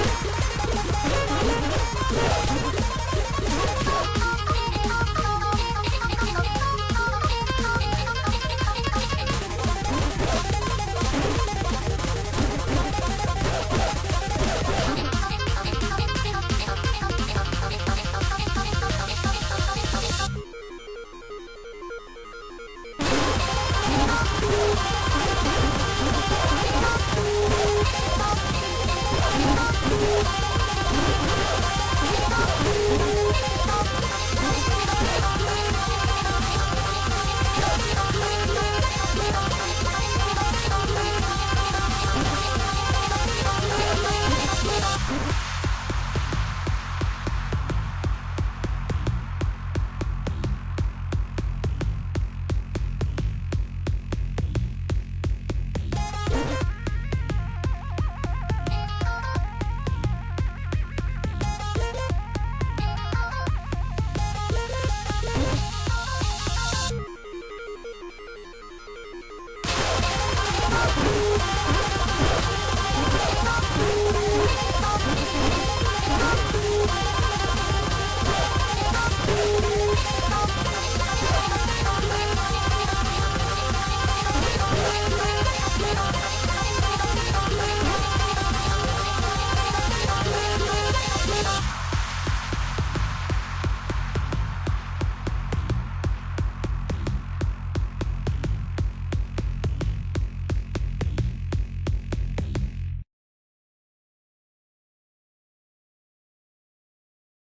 Yeah. Let's go.